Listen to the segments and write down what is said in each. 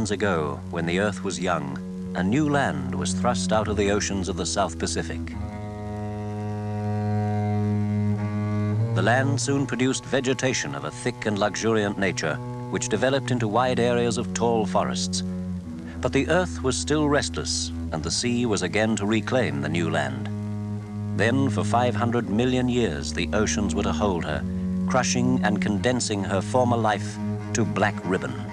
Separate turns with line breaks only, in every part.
Many eons ago, when the Earth was young, a new land was thrust out of the oceans of the South Pacific. The land soon produced vegetation of a thick and luxuriant nature, which developed into wide areas of tall forests. But the Earth was still restless, and the sea was again to reclaim the new land. Then, for 500 million years, the oceans were to hold her, crushing and condensing her former life to black ribbon.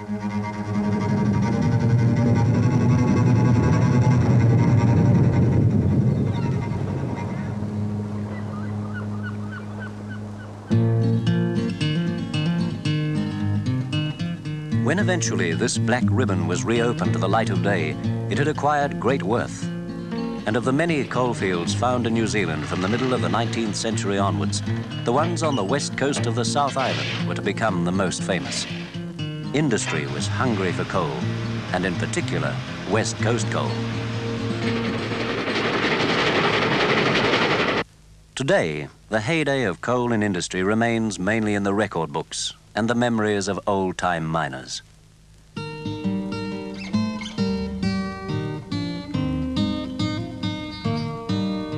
When eventually this black ribbon was reopened to the light of day, it had acquired great worth. And of the many coalfields found in New Zealand from the middle of the 19th century onwards, the ones on the west coast of the South Island were to become the most famous. Industry was hungry for coal, and in particular, West Coast coal. Today, the heyday of coal in industry remains mainly in the record books and the memories of old-time miners.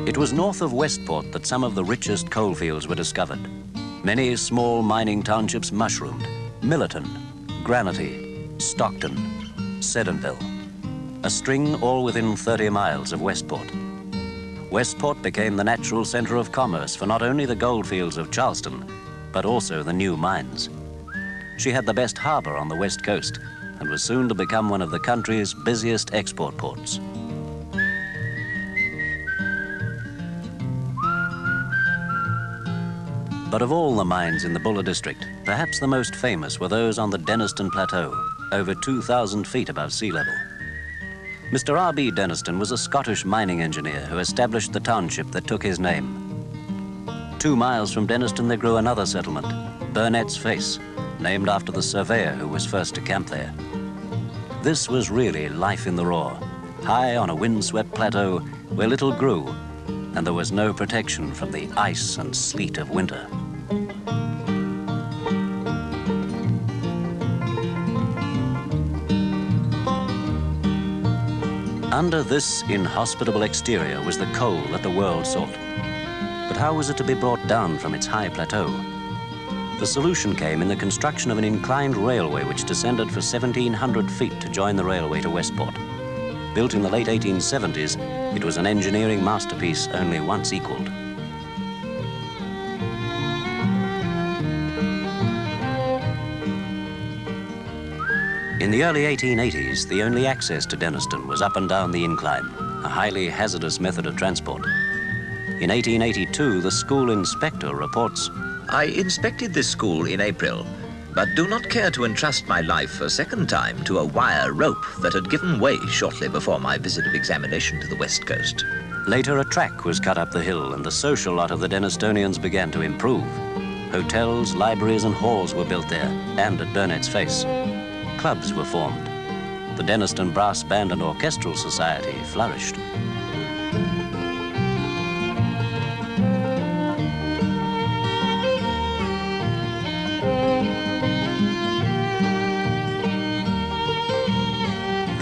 It was north of Westport that some of the richest coalfields were discovered. Many small mining townships mushroomed. Millerton, Granity, Stockton, Seddonville. A string all within 30 miles of Westport. Westport became the natural center of commerce for not only the goldfields of Charleston, but also the new mines. She had the best harbor on the west coast and was soon to become one of the country's busiest export ports. But of all the mines in the Buller district, perhaps the most famous were those on the Denniston Plateau, over 2,000 feet above sea level. Mr. R.B. Denniston was a Scottish mining engineer who established the township that took his name. Two miles from Denniston, there grew another settlement, Burnett's Face, named after the surveyor who was first to camp there. This was really life in the raw, high on a windswept plateau where little grew, and there was no protection from the ice and sleet of winter. Under this inhospitable exterior was the coal that the world sought. But how was it to be brought down from its high plateau? The solution came in the construction of an inclined railway which descended for 1,700 feet to join the railway to Westport. Built in the late 1870s, it was an engineering masterpiece only once equaled. In the early 1880s, the only access to Denniston was up and down the incline, a highly hazardous method of transport. In 1882, the school inspector reports
I inspected this school in April, but do not care to entrust my life a second time to a wire rope that had given way shortly before my visit of examination to the west coast.
Later, a track was cut up the hill and the social lot of the Dennistonians began to improve. Hotels, libraries and halls were built there, and at Burnett's Face. Clubs were formed. The Denniston Brass Band and Orchestral Society flourished.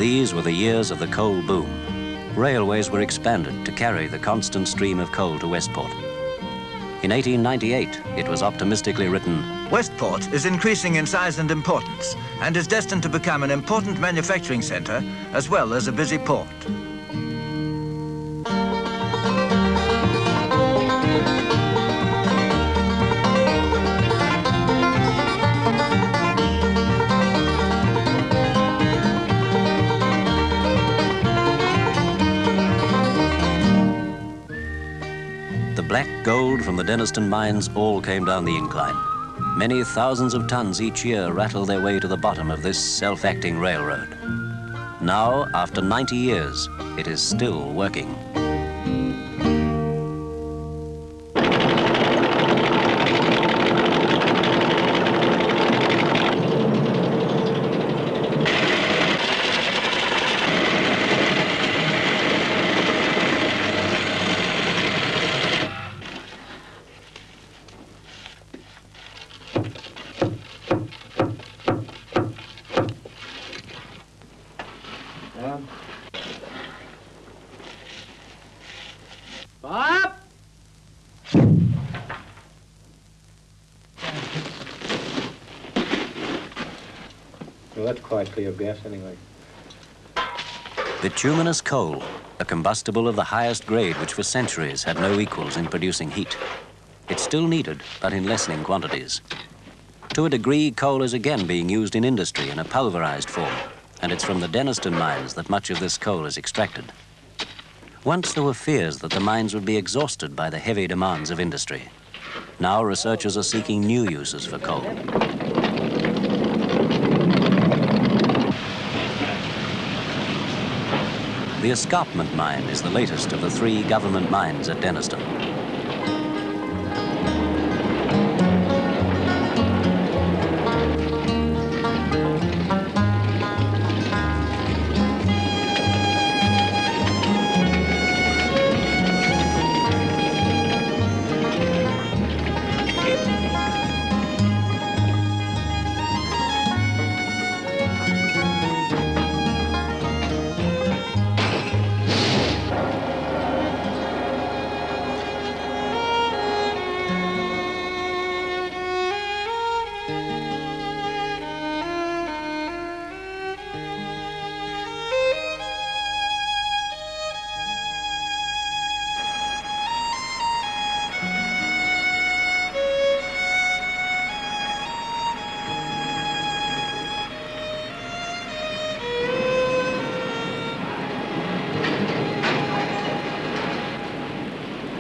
These were the years of the coal boom. Railways were expanded to carry the constant stream of coal to Westport. In 1898, it was optimistically written,
Westport is increasing in size and importance and is destined to become an important manufacturing center as well as a busy port.
The Denniston mines all came down the incline. Many thousands of tons each year rattle their way to the bottom of this self-acting railroad. Now, after 90 years, it is still working.
Well, that's quite clear gas anyway.
Bituminous coal, a combustible of the highest grade which for centuries had no equals in producing heat. It's still needed, but in lessening quantities. To a degree, coal is again being used in industry in a pulverized form, and it's from the Denniston mines that much of this coal is extracted. Once there were fears that the mines would be exhausted by the heavy demands of industry. Now researchers are seeking new uses for coal. The Escarpment Mine is the latest of the three government mines at Denniston.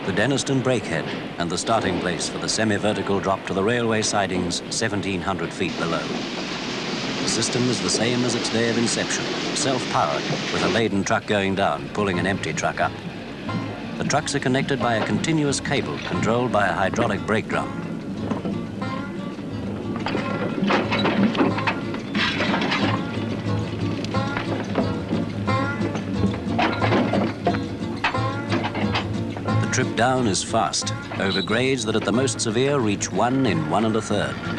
The Denniston Brakehead and the starting place for the semi-vertical drop to the railway sidings 1,700 feet below. The system is the same as its day of inception, self-powered, with a laden truck going down, pulling an empty truck up. The trucks are connected by a continuous cable controlled by a hydraulic brake drum. Trip down is fast, over grades that at the most severe reach one in one and a third.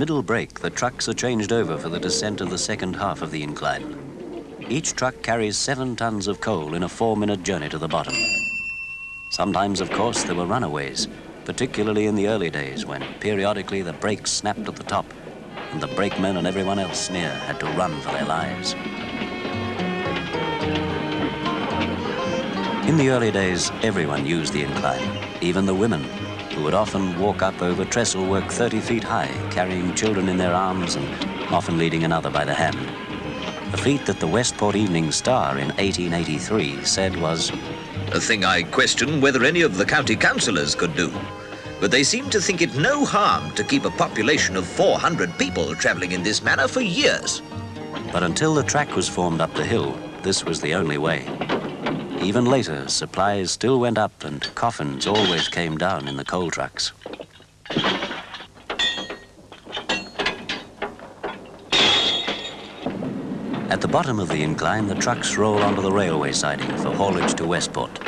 Middle break, the trucks are changed over for the descent of the second half of the incline. Each truck carries seven tons of coal in a four-minute journey to the bottom. Sometimes, of course, there were runaways, particularly in the early days when periodically the brakes snapped at the top and the brakemen and everyone else near had to run for their lives. In the early days, everyone used the incline, even the women, who would often walk up over trestle work 30 feet high, carrying children in their arms and often leading another by the hand. A feat that the Westport Evening Star in 1883 said was
A thing I question whether any of the county councillors could do. But they seem to think it no harm to keep a population of 400 people travelling in this manner for years.
But until the track was formed up the hill, this was the only way. Even later, supplies still went up and coffins always came down in the coal trucks. At the bottom of the incline, the trucks roll onto the railway siding for haulage to Westport.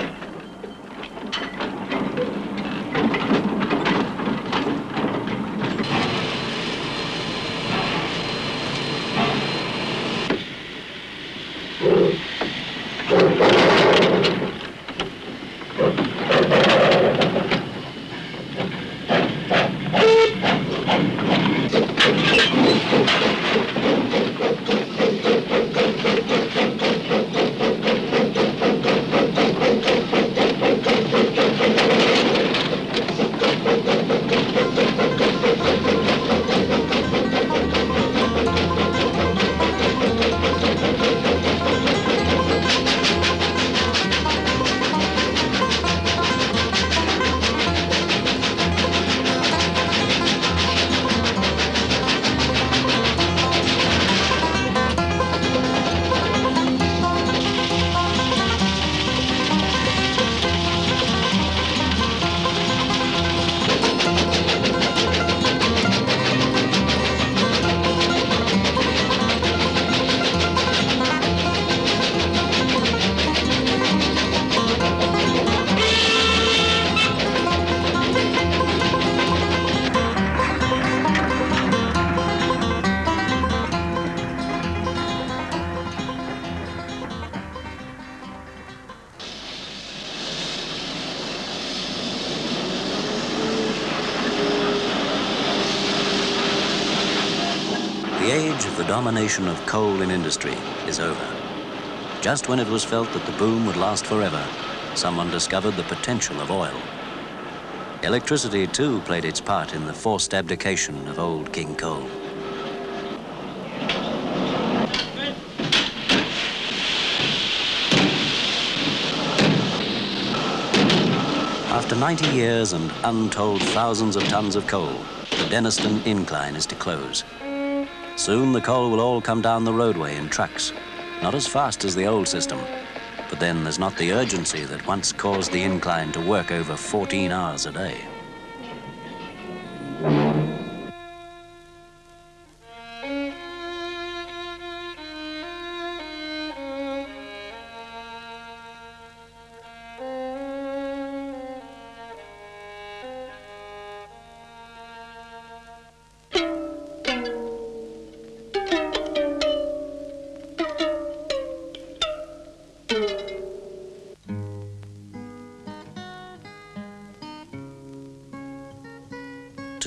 The age of the domination of coal in industry is over. Just when it was felt that the boom would last forever, someone discovered the potential of oil. Electricity, too, played its part in the forced abdication of old King Coal. After 90 years and untold thousands of tons of coal, the Denniston Incline is to close. Soon the coal will all come down the roadway in trucks, not as fast as the old system, but then there's not the urgency that once caused the incline to work over 14 hours a day.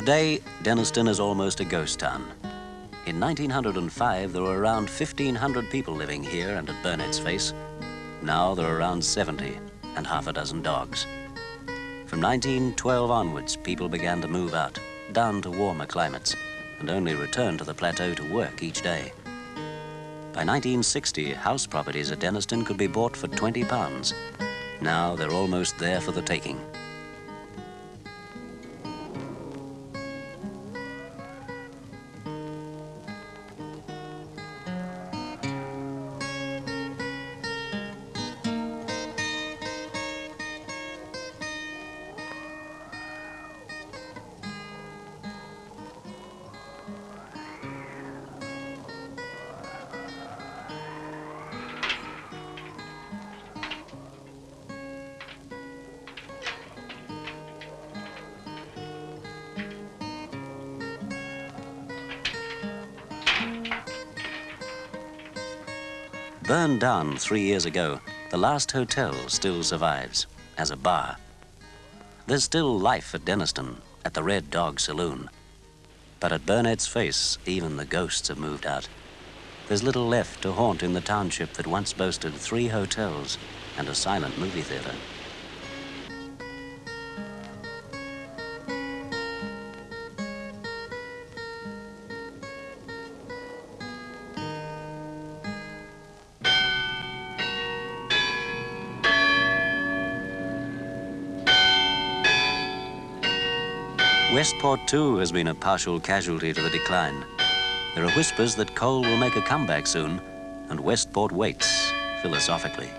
Today, Denniston is almost a ghost town. In 1905, there were around 1,500 people living here and at Burnett's Face. Now there are around 70 and half a dozen dogs. From 1912 onwards, people began to move out, down to warmer climates, and only returned to the plateau to work each day. By 1960, house properties at Denniston could be bought for 20 pounds. Now they're almost there for the taking. Burned down three years ago, the last hotel still survives as a bar. There's still life at Denniston, at the Red Dog Saloon. But at Burnett's Face, even the ghosts have moved out. There's little left to haunt in the township that once boasted three hotels and a silent movie theater. Westport, too, has been a partial casualty to the decline. There are whispers that coal will make a comeback soon, and Westport waits philosophically.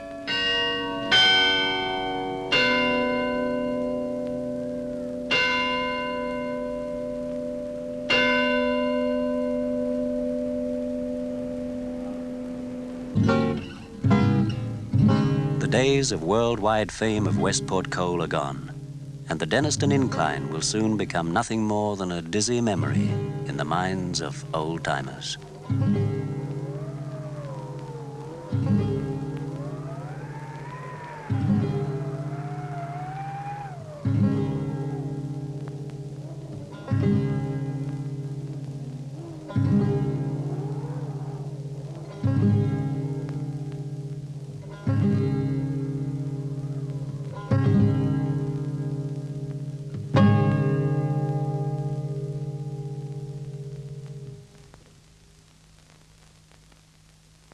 The days of worldwide fame of Westport coal are gone, and the Denniston Incline will soon become nothing more than a dizzy memory in the minds of old